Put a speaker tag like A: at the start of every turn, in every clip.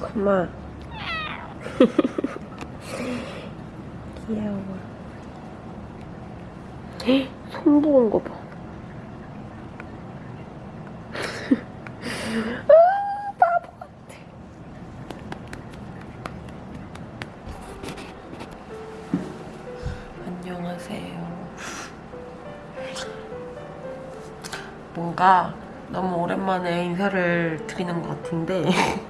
A: 그만. 귀여워. 헉, 손 부은 거 봐. 아, 바보 같아. 안녕하세요. 뭔가 너무 오랜만에 인사를 드리는 것 같은데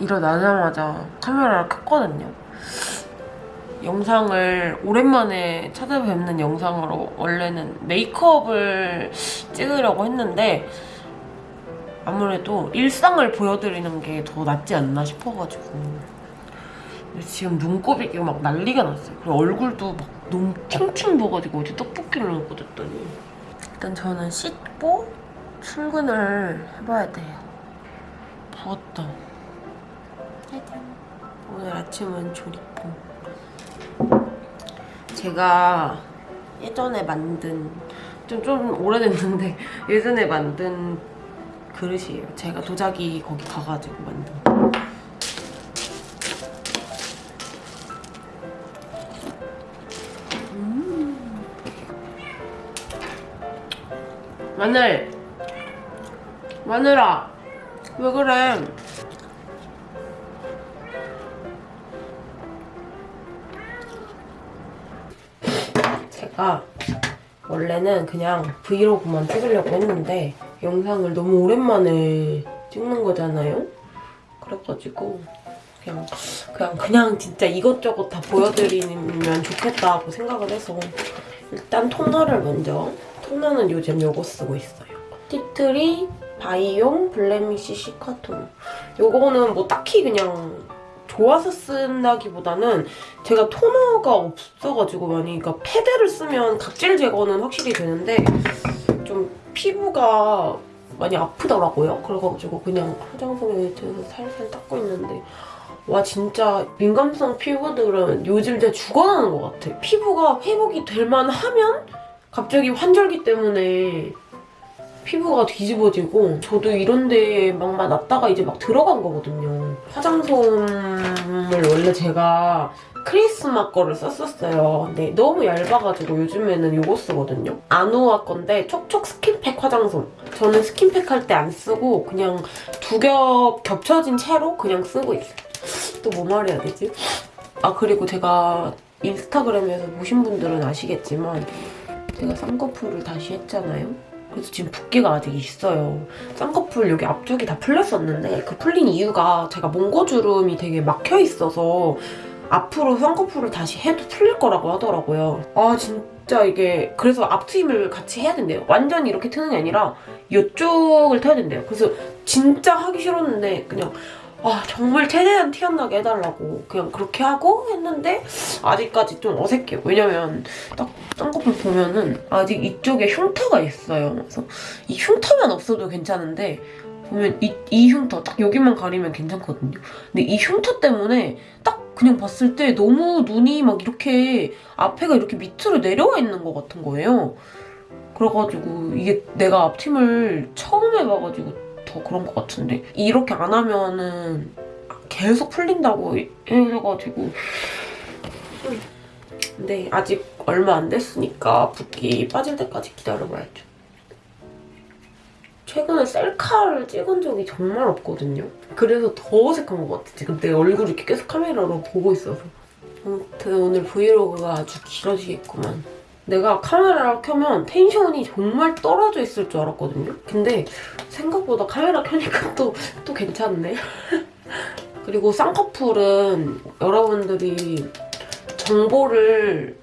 A: 일어나자마자 카메라를 켰거든요. 영상을 오랜만에 찾아뵙는 영상으로 원래는 메이크업을 찍으려고 했는데 아무래도 일상을 보여드리는 게 더 낫지 않나 싶어가지고 지금 눈곱이 막 난리가 났어요. 그리고 얼굴도 막 너무 팅팅 부어가지고 어제 떡볶이를 먹고 됐더니 일단 저는 씻고 출근을 해봐야 돼요. 부었다. 짜잔. 오늘 아침은 조리뽕. 제가 예전에 만든 좀, 좀 오래됐는데 예전에 만든 그릇이에요. 제가 도자기 거기 가가지고 만든 거. 음. 마늘 마늘아 왜 그래 제가 원래는 그냥 브이로그만 찍으려고 했는데 영상을 너무 오랜만에 찍는 거잖아요. 그래가지고 그냥 그냥 그냥 진짜 이것저것 다 보여드리면 좋겠다고 생각을 해서 일단 토너를 먼저 토너는 요즘 요거 쓰고 있어요. 티트리 바이용 블레미쉬 시카톤. 요거는 뭐 딱히 그냥 좋아서 쓴다기보다는 제가 토너가 없어가지고 많이 그러니까 패드를 쓰면 각질 제거는 확실히 되는데 좀 피부가 많이 아프더라고요. 그래가지고 그냥 화장솜에 대해서 살살 닦고 있는데 와 진짜 민감성 피부들은 요즘 진짜 죽어나는 것 같아. 피부가 회복이 될 만하면 갑자기 환절기 때문에 피부가 뒤집어지고 저도 이런데 막막 났다가 이제 막 들어간 거거든요. 화장솜을 원래 제가 크리스마 거를 썼었어요. 근데 너무 얇아가지고 요즘에는 이거 쓰거든요. 아누아 건데 촉촉 스킨팩 화장솜. 저는 스킨팩 할 때 안 쓰고 그냥 두 겹 겹쳐진 채로 그냥 쓰고 있어요. 또 뭐 말해야 되지? 아 그리고 제가 인스타그램에서 보신 분들은 아시겠지만 제가 쌍꺼풀을 다시 했잖아요. 그래서 지금 붓기가 아직 있어요. 쌍꺼풀 여기 앞쪽이 다 풀렸었는데 그 풀린 이유가 제가 몽고주름이 되게 막혀 있어서 앞으로 쌍꺼풀을 다시 해도 풀릴 거라고 하더라고요. 아 진짜 이게 그래서 앞트임을 같이 해야 된대요. 완전히 이렇게 트는 게 아니라 이쪽을 트야 된대요. 그래서 진짜 하기 싫었는데 그냥 아 정말 최대한 티 안 나게 해달라고 그냥 그렇게 하고 했는데 아직까지 좀 어색해요. 왜냐면 딱 쌍꺼풀 보면은 아직 이쪽에 흉터가 있어요. 그래서 이 흉터만 없어도 괜찮은데 보면 이, 이 흉터 딱 여기만 가리면 괜찮거든요. 근데 이 흉터 때문에 딱 그냥 봤을 때 너무 눈이 막 이렇게 앞에가 이렇게 밑으로 내려와 있는 것 같은 거예요. 그래가지고 이게 내가 앞트임을 처음 해봐가지고 더 그런 것 같은데 이렇게 안 하면은 계속 풀린다고 해가지고 근데 아직 얼마 안 됐으니까 붓기 빠질 때까지 기다려봐야죠. 최근에 셀카를 찍은 적이 정말 없거든요. 그래서 더 어색한 것 같아. 지금 내 얼굴 이렇게 계속 카메라로 보고 있어서. 아무튼 오늘 브이로그가 아주 길어지겠구만. 내가 카메라를 켜면 텐션이 정말 떨어져 있을 줄 알았거든요. 근데 생각보다 카메라 켜니까 또, 또 괜찮네. 그리고 쌍꺼풀은 여러분들이 정보를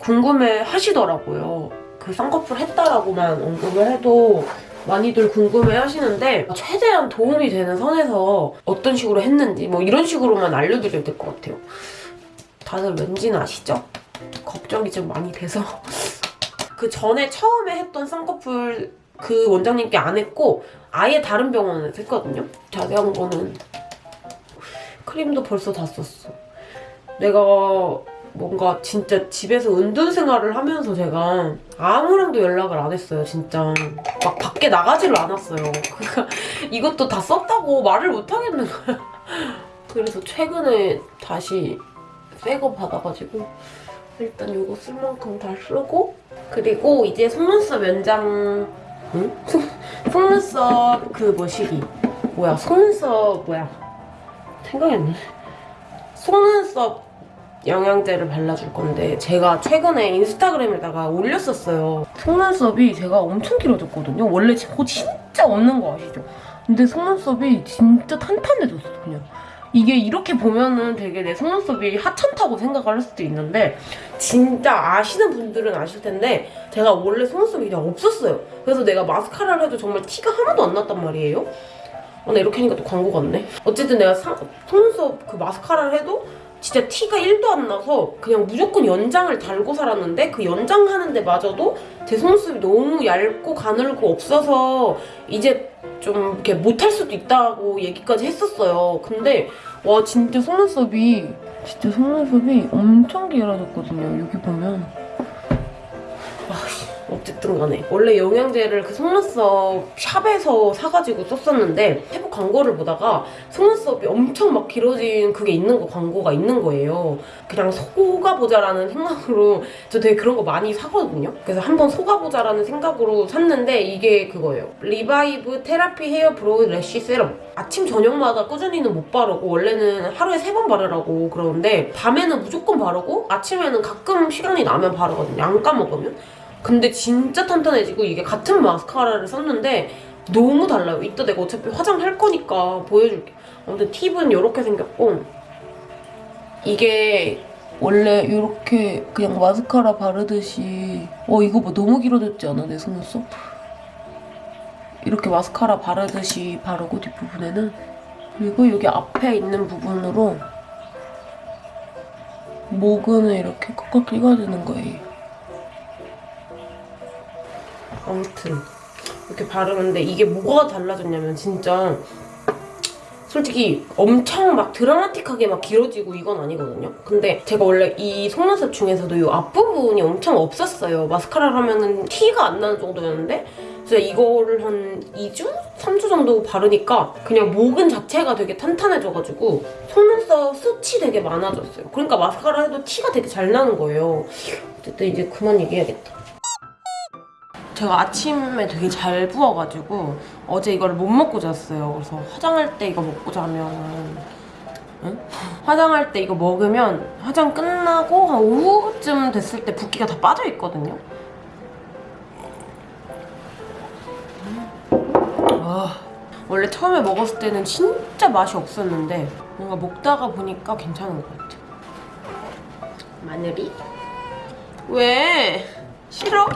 A: 궁금해 하시더라고요. 그 쌍꺼풀 했다라고만 언급을 해도 많이들 궁금해 하시는데 최대한 도움이 되는 선에서 어떤 식으로 했는지 뭐 이런 식으로만 알려드려야 될 것 같아요. 다들 왠지는 아시죠? 걱정이 좀 많이 돼서 그 전에 처음에 했던 쌍꺼풀 그 원장님께 안 했고 아예 다른 병원에서 했거든요. 자세한 거는 크림도 벌써 다 썼어. 내가 뭔가 진짜 집에서 은둔 생활을 하면서 제가 아무랑도 연락을 안 했어요, 진짜. 막 밖에 나가지를 않았어요. 그러니까 이것도 다 썼다고 말을 못 하겠는 거야. 그래서 최근에 다시 새 거 받아가지고 일단 이거 쓸 만큼 다 쓰고 그리고 이제 속눈썹 연장 응? 속- 속눈썹 그 뭐시기 뭐야 속눈썹 뭐야 생각이 안 나네 속눈썹 영양제를 발라줄 건데 제가 최근에 인스타그램에다가 올렸었어요. 속눈썹이 제가 엄청 길어졌거든요. 원래 코 진짜 없는 거 아시죠? 근데 속눈썹이 진짜 탄탄해졌어 그냥. 이게 이렇게 보면은 되게 내 속눈썹이 하찮다고 생각을 할 수도 있는데 진짜 아시는 분들은 아실 텐데 제가 원래 속눈썹이 그냥 없었어요. 그래서 내가 마스카라를 해도 정말 티가 하나도 안 났단 말이에요. 어, 나 이렇게 하니까 또 광고 같네. 어쨌든 내가 사- 속눈썹 그 마스카라를 해도 진짜 티가 1도 안 나서 그냥 무조건 연장을 달고 살았는데 그 연장하는 데마저도 제 속눈썹이 너무 얇고 가늘고 없어서 이제 좀 이렇게 못할 수도 있다고 얘기까지 했었어요. 근데 와 진짜 속눈썹이 진짜 속눈썹이 엄청 길어졌거든요. 여기 보면 어쨌든 간에 원래 영양제를 그 속눈썹 샵에서 사가지고 썼었는데 태국 광고를 보다가 속눈썹이 엄청 막 길어진 그게 있는 거 광고가 있는 거예요. 그냥 속아보자라는 생각으로 저 되게 그런 거 많이 사거든요. 그래서 한번 속아보자라는 생각으로 샀는데 이게 그거예요. Revive Therapy hair brow lash serum. 아침 저녁마다 꾸준히는 못 바르고 원래는 하루에 세 번 바르라고 그러는데 밤에는 무조건 바르고 아침에는 가끔 시간이 나면 바르거든요. 안 까먹으면. 근데 진짜 탄탄해지고 이게 같은 마스카라를 썼는데 너무 달라요. 이따 내가 어차피 화장할 거니까 보여줄게. 아무튼 팁은 이렇게 생겼고 이게 원래 이렇게 그냥 마스카라 바르듯이 어 이거 뭐 너무 길어졌지 않아 내 속눈썹? 이렇게 마스카라 바르듯이 바르고 뒷부분에는 그리고 여기 앞에 있는 부분으로 모근을 이렇게 꽉꽉 끼워주는 거예요. 아무튼 이렇게 바르는데 이게 뭐가 달라졌냐면 진짜 솔직히 엄청 막 드라마틱하게 막 길어지고 이건 아니거든요. 근데 제가 원래 이 속눈썹 중에서도 이 앞부분이 엄청 없었어요. 마스카라를 하면은 티가 안 나는 정도였는데 진짜 이거를 한 2주? 3주 정도 바르니까 그냥 모근 자체가 되게 탄탄해져가지고 속눈썹 숱이 되게 많아졌어요. 그러니까 마스카라 해도 티가 되게 잘 나는 거예요. 어쨌든 이제 그만 얘기해야겠다. 제가 아침에 되게 잘 부어가지고 어제 이걸 못 먹고 잤어요. 그래서 화장할 때 이거 먹고 자면 응? 화장할 때 이거 먹으면 화장 끝나고 한 오후쯤 됐을 때 붓기가 다 빠져 있거든요. 아, 원래 처음에 먹었을 때는 진짜 맛이 없었는데 뭔가 먹다가 보니까 괜찮은 것 같아. 마늘이? 왜? 싫어?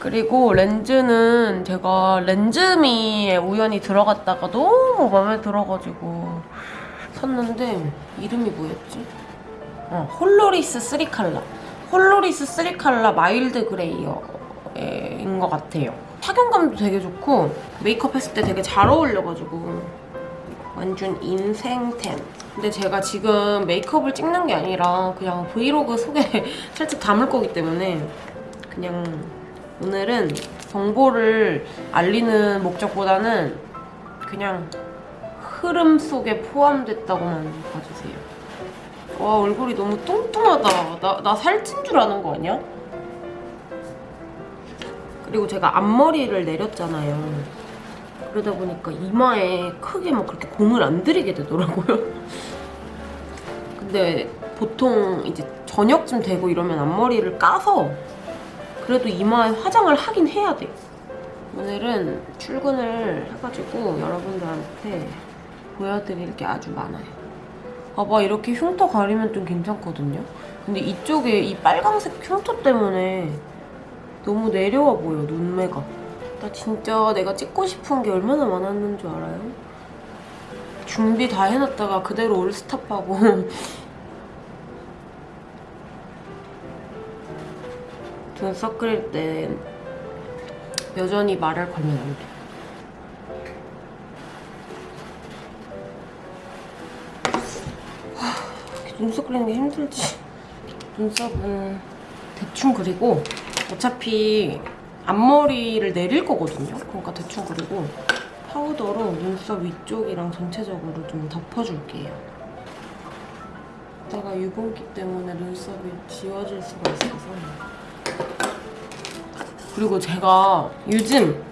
A: 그리고 렌즈는 제가 렌즈미에 우연히 들어갔다가 너무 마음에 들어가지고 샀는데 이름이 뭐였지? 어, 홀로리스 3칼라. 홀로리스 3칼라 마일드 그레이어인 것 같아요. 착용감도 되게 좋고 메이크업 했을 때 되게 잘 어울려가지고 완전 인생템. 근데 제가 지금 메이크업을 찍는 게 아니라 그냥 브이로그 속에 살짝 담을 거기 때문에 그냥 오늘은 정보를 알리는 목적보다는 그냥 흐름 속에 포함됐다고만 봐주세요. 와 얼굴이 너무 뚱뚱하다. 나, 나 살찐 줄 아는 거 아니야? 그리고 제가 앞머리를 내렸잖아요. 그러다 보니까 이마에 크게 막 그렇게 공을 안 들이게 되더라고요. 근데 보통 이제 저녁쯤 되고 이러면 앞머리를 까서 그래도 이마에 화장을 하긴 해야 돼. 오늘은 출근을 해가지고 여러분들한테 보여드릴 게 아주 많아요. 봐봐 이렇게 흉터 가리면 좀 괜찮거든요. 근데 이쪽에 이 빨강색 흉터 때문에 너무 내려와 보여 눈매가. 나 진짜 내가 찍고 싶은 게 얼마나 많았는 줄 알아요? 준비 다 해놨다가 그대로 올스탑하고 눈썹 그릴 때 여전히 말을 걸면 안 돼. 눈썹 그리는 게 힘들지. 눈썹은 대충 그리고 어차피 앞머리를 내릴 거거든요. 그러니까 대충 그리고 파우더로 눈썹 위쪽이랑 전체적으로 좀 덮어줄게요. 이따가 유분기 때문에 눈썹이 지워질 수가 있어서. 그리고 제가 요즘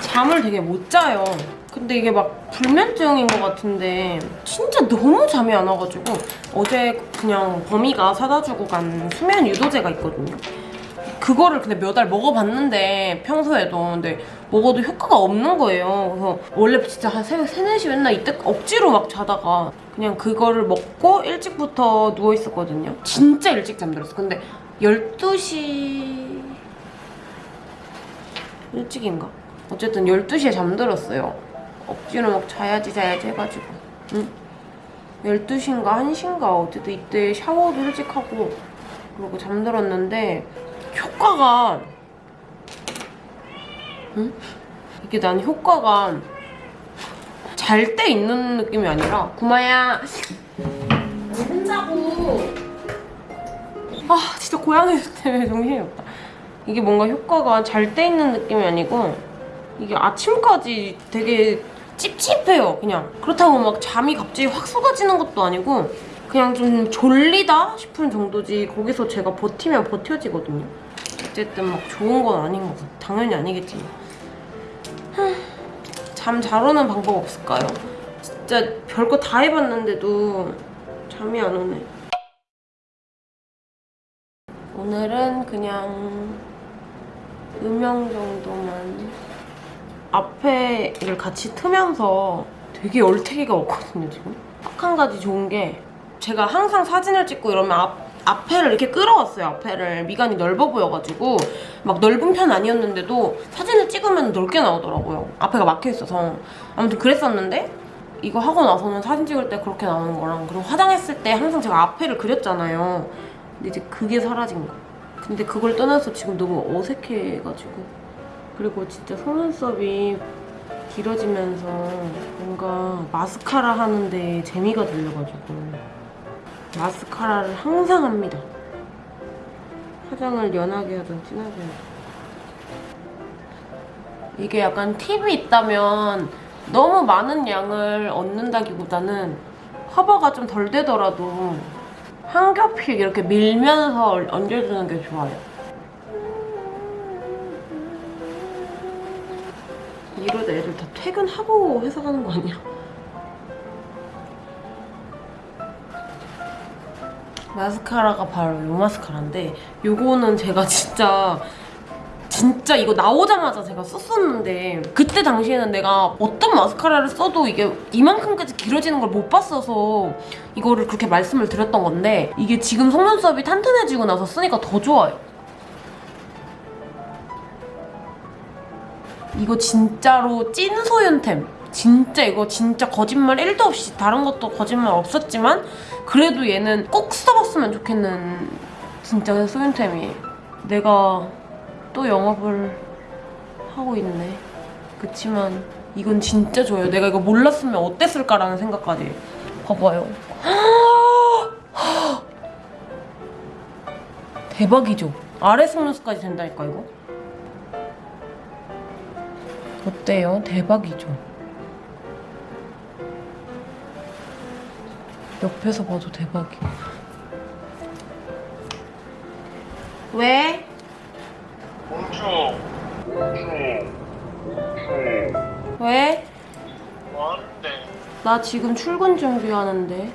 A: 잠을 되게 못 자요. 근데 이게 막 불면증인 것 같은데 진짜 너무 잠이 안 와가지고 어제 그냥 범이가 사다 주고 간 수면 유도제가 있거든요. 그거를 근데 몇알 먹어봤는데 평소에도 근데 먹어도 효과가 없는 거예요. 그래서 원래 진짜 한 새벽 3, 4시 맨날 이때 억지로 막 자다가 그냥 그거를 먹고 일찍부터 누워 있었거든요. 진짜 일찍 잠들었어. 근데 12시 일찍인가? 어쨌든 12시에 잠들었어요. 억지로 막 자야지 자야지 해가지고. 응? 12시인가 1시인가 어쨌든 이때 샤워도 일찍 하고 그러고 잠들었는데 효과가 응? 이게 난 효과가 잘 때 있는 느낌이 아니라 구마야 안 된다고 아 진짜 고양이 때문에 정신이 없다 이게 뭔가 효과가 잘때 있는 느낌이 아니고 이게 아침까지 되게 찝찝해요 그냥. 그렇다고 막 잠이 갑자기 확 쏟아지는 것도 아니고 그냥 좀 졸리다 싶은 정도지 거기서 제가 버티면 버텨지거든요. 어쨌든 막 좋은 건 아닌 것 같아 당연히 아니겠지만 잠 잘 오는 방법 없을까요? 진짜 별거 다 해봤는데도 잠이 안 오네. 오늘은 그냥 음영 정도만 앞에를 같이 트면서 되게 얼태기가 없거든요 지금. 딱 한 가지 좋은 게 제가 항상 사진을 찍고 이러면 앞, 앞에를 이렇게 끌어왔어요 앞에를. 미간이 넓어 보여가지고. 막 넓은 편 아니었는데도 사진을 찍으면 넓게 나오더라고요. 앞에가 막혀있어서. 아무튼 그랬었는데 이거 하고 나서는 사진 찍을 때 그렇게 나오는 거랑 그리고 화장했을 때 항상 제가 앞에를 그렸잖아요. 근데 이제 그게 사라진 거 근데 그걸 떠나서 지금 너무 어색해가지고 그리고 진짜 속눈썹이 길어지면서 뭔가 마스카라 하는데 재미가 들려가지고 마스카라를 항상 합니다. 화장을 연하게 하든 진하게 하든. 이게 약간 팁이 있다면 너무 많은 양을 얻는다기보다는 커버가 좀 덜 되더라도 한 겹씩 이렇게 밀면서 얹어주는 게 좋아요. 이러다 애들 다 퇴근하고 회사 가는 거 아니야? 마스카라가 바로 이 마스카라인데 요거는 제가 진짜 진짜 이거 나오자마자 제가 썼었는데 그때 당시에는 내가 어떤 마스카라를 써도 이게 이만큼까지 길어지는 걸 못 봤어서 이거를 그렇게 말씀을 드렸던 건데 이게 지금 속눈썹이 탄탄해지고 나서 쓰니까 더 좋아요. 이거 진짜로 찐 소윤템. 진짜 이거 진짜 거짓말 1도 없이 다른 것도 거짓말 없었지만 그래도 얘는 꼭 써봤으면 좋겠는 진짜 소윤템이에요. 내가 또 영업을 하고 있네. 그치만 이건 진짜 좋아요. 내가 이거 몰랐으면 어땠을까라는 생각까지. 봐봐요. 대박이죠? 아래 속눈썹까지 된다니까 이거. 어때요? 대박이죠? 옆에서 봐도 대박이야. 왜? 왜?
B: 뭐 하는데?
A: 나 지금 출근 준비하는데.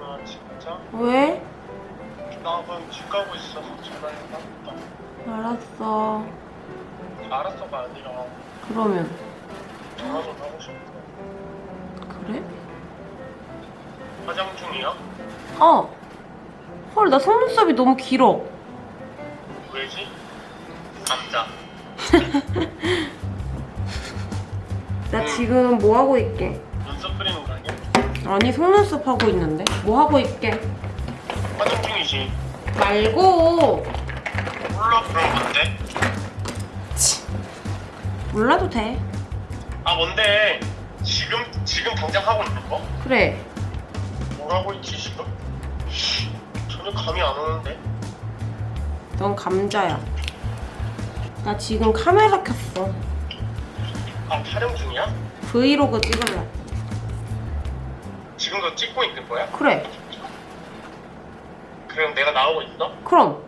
B: 아 진짜?
A: 왜?
B: 나 그럼 집 가고 있어서 전화해봤다.
A: 알았어.
B: 알았어가 아니라
A: 그러면.
B: 전화 좀 하고 싶어.
A: 그래?
B: 화장 중이야?
A: 어. 헐, 나 속눈썹이 너무 길어.
B: 왜지? 감자.
A: 나 지금 뭐 하고 있게?
B: 눈썹 그리는 거 아니야?
A: 아니, 속눈썹 하고 있는데? 뭐 하고 있게?
B: 화장 중이지.
A: 말고.
B: 몰라 그럼 뭔데?
A: 몰라도 돼.
B: 아 뭔데? 지금 지금 당장 하고 있는 거?
A: 그래.
B: 뭘 하고 있지 지금? 전혀 감이 안 오는데.
A: 넌 감자야. 나 지금 카메라 켰어.
B: 아 촬영 중이야?
A: 브이로그 찍을래.
B: 지금도 찍고 있는 거야?
A: 그래.
B: 그럼 내가 나오고 있어?
A: 그럼.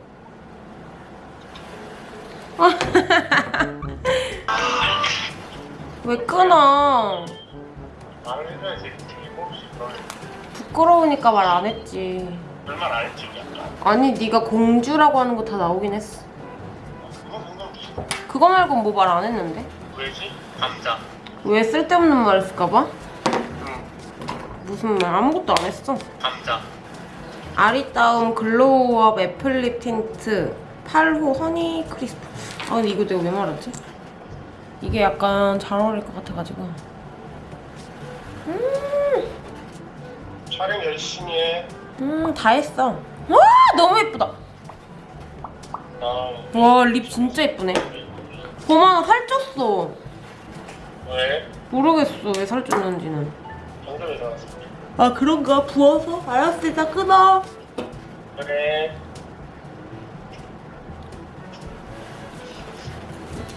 A: 왜 끊어?
B: 말을 해줘야지
A: 부끄러우니까 말 안 했지.
B: 얼마나 안 했지
A: 아니 네가 공주라고 하는 거 다 나오긴 했어.
B: 그거
A: 말고 뭐 말 안 했는데?
B: 왜지? 감자
A: 왜 쓸데없는 말 했을까봐?
B: 응
A: 무슨 말 아무것도 안 했어.
B: 감자
A: 아리따움 glow up apple lip 틴트 8호 honey crisp. 아 근데 이거 내가 왜 말했지? 이게 약간 잘 어울릴 것 같아가지고.
B: 촬영 열심히 해
A: 음, 다 했어. 와, 너무 예쁘다.
B: 나
A: 와, 립 진짜 예쁘네. 보마 살쪘어.
B: 왜?
A: 모르겠어, 왜 살쪘는지는.
B: 방금 일어났어
A: 아, 그런가? 부어서? 알았어, 이따 끊어.
B: 그래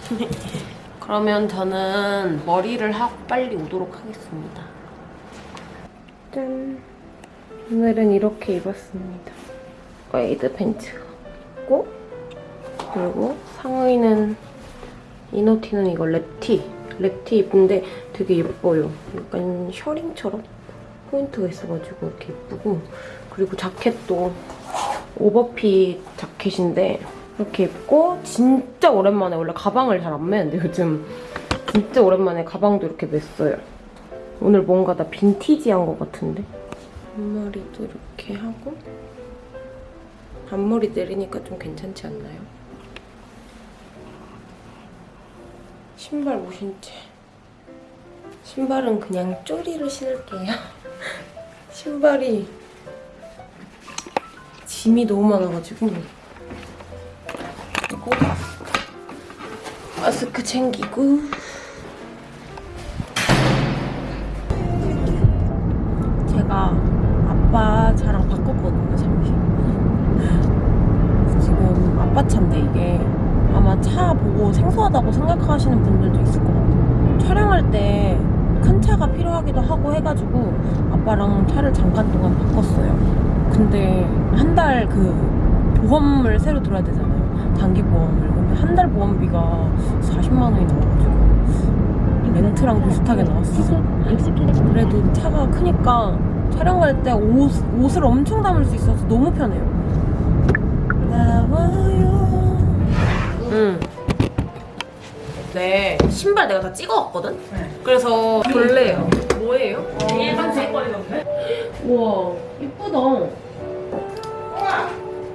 A: 그러면 저는 머리를 하고 빨리 오도록 하겠습니다. 짠. 오늘은 이렇게 입었습니다. wide 팬츠가 있고 그리고 상의는 inner티는 이거 wrap티. wrap티 입은데 되게 예뻐요. 약간 셔링처럼 포인트가 있어가지고 이렇게 예쁘고 그리고 자켓도 오버핏 자켓인데 이렇게 입고 진짜 오랜만에 원래 가방을 잘 안 매는데 요즘 진짜 오랜만에 가방도 이렇게 맸어요. 오늘 뭔가 나 빈티지한 것 같은데 앞머리도 이렇게 하고 앞머리 내리니까 좀 괜찮지 않나요? 신발 못 신지 신발은 그냥 쪼리를 신을게요. 신발이 짐이 너무 많아가지고 그리고. 마스크 챙기고 생각하시는 분들도 있을 것 같아요. 촬영할 때 큰 차가 필요하기도 하고 해가지고 아빠랑 차를 잠깐 동안 바꿨어요. 근데 한 달 그 보험을 새로 들어야 되잖아요. 단기 보험을. 근데 한 달 보험비가 40만 원이 나와가지고 렌트랑 비슷하게 나왔어 그래도 차가 크니까 촬영 갈 때 옷, 옷을 엄청 담을 수 있어서 너무 편해요. 나와요. 응. 네 신발 내가 다 찍어왔거든? 그래서 볼래요 뭐예요? 일반 색깔이던데? 우와 이쁘다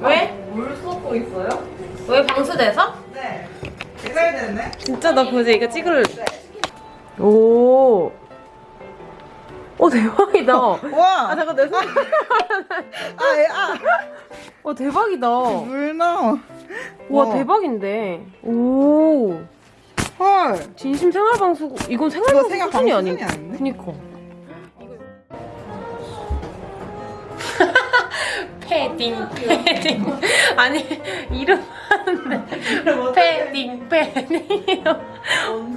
A: 왜?
C: 물 쏟고 있어요?
A: 왜 방수돼서?
C: 네. 찍어야 되네.
A: 진짜 나 보지 이거 찍을래 오. 오 대박이다. 아
C: 와.
A: 잠깐 내 손.
C: 아, 예, 아.
A: 와 대박이다.
C: 물 넣어.
A: 와
C: 와.
A: 대박인데. 오.
C: 헐.
A: 진심 생활방수 이건
C: 이거
A: 생활방수
C: 생활
A: 수준이 아니. 그니까. 패딩 패딩. 아니 이름 패딩 패딩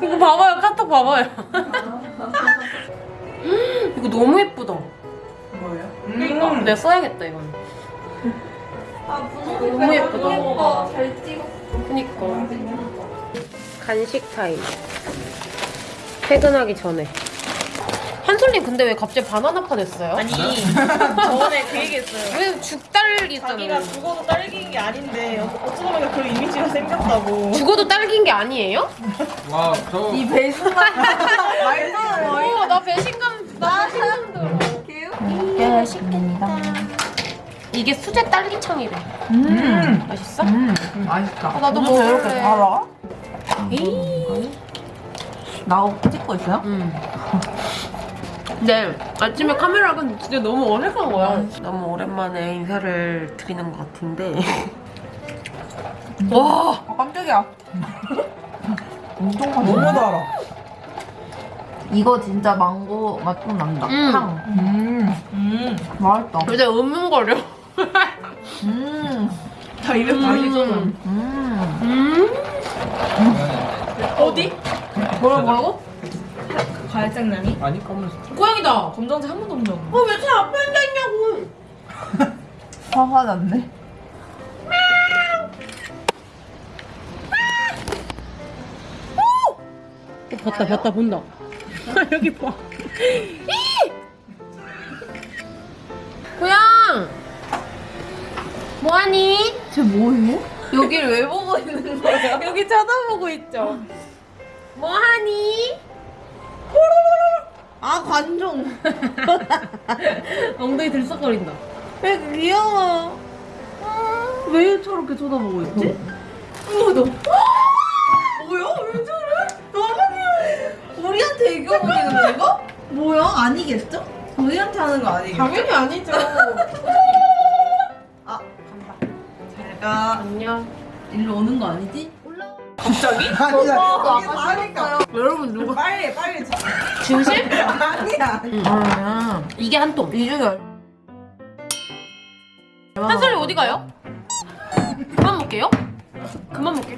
A: 이거 봐봐요 카톡 봐봐요. 이거 너무 예쁘다.
C: 뭐예요?
A: 그러니까. 내가 써야겠다 이건 너무 예쁘다.
D: 잘 찍어.
A: 그니까 간식 타임 퇴근하기 전에 한솔님 근데 왜 갑자기 바나나파 됐어요?
D: 아니 저번에 그 얘기했어요.
A: 왜
D: 자기가
A: 있잖아요
D: 죽어도 딸기인 게 아닌데 어쩌다 보니까 그런 이미지가 생겼다고.
A: 죽어도 딸기인 게 아니에요?
E: 와,
C: 저이 배수만 말도
A: 오, 나 배신감 나 배신감 들어 맛있겠다 이게 수제 딸기청이래
C: 음.
A: 맛있어?
C: 맛있다.
A: 어, 나도 먹을래.
C: 달아?
A: 에이
C: 나 찍고 있어요?
A: 음. 근데 아침에 카메라가 진짜 너무 어색한 거야. 너무 오랜만에 인사를 드리는 것 같은데. 와!
C: 아, 깜짝이야. 엄청. 너무 달아.
F: 이거 진짜 망고 맛 좀 난다.
A: 음.
F: 향.
C: 음. 음. 맛있다.
A: 요새 음음거려.
F: 음.
D: 다 입에 맛있어.
F: 음.
A: 음? 어디?
F: 뭐라 뭐라고?
D: 갈색냥이?
C: 아니 검은색.
A: 고양이다.
D: 검정색 한 번도 본 적 없는데.
A: 어, 왜제 앞에 앉아있냐고.
F: 화가 났네.
A: 봤다, 봤다, 본다. 여기 봐. 고양! 뭐하니?
F: 쟤 뭐해?
A: 여길 왜 보고 있는 거야? 여기 쳐다보고 있죠. 뭐하니?
F: 아 관종.
A: 엉덩이 들썩거린다.
F: 왜 귀여워. 왜 저렇게 쳐다보고 있지?
A: 어머, 너.
F: 뭐야? 왜 저래? 너무 귀여워. 우리한테 애교 부리는 건가? 뭐야? 아니겠죠? 우리한테 하는 거 아니겠죠?
A: 당연히 아니죠.
F: 아 간다. 잘가.
A: 안녕.
F: 일로 오는 거 아니지?
D: 갑자기?
F: 아니야. 여기 하니까.
A: 여러분, 누가.
F: 빨리 빨리. 쳐.
A: 진실?
F: 아니야.
A: 아, 이게 한 통.
F: 이 중에
A: 한솔이 어디 가요? 그만 먹게요? 그만 먹게.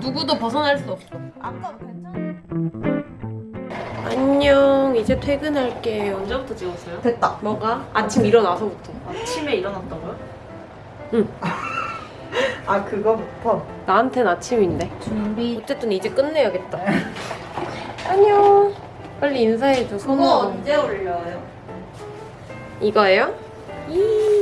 A: 누구도 벗어날 수 없어.
F: 아까 괜찮아.
A: 안녕. 이제 퇴근할게요.
D: 언제부터 찍었어요?
F: 됐다.
A: 뭐가? 아침 일어나서부터.
D: 아침에 일어났다고요?
F: 아 그거부터.
A: 나한텐 아침인데.
F: 준비.
A: 어쨌든 이제 끝내야겠다. 안녕. 빨리 인사해줘.
F: 그거
A: 손으로.
F: 언제 올려요?
A: 이거예요? 이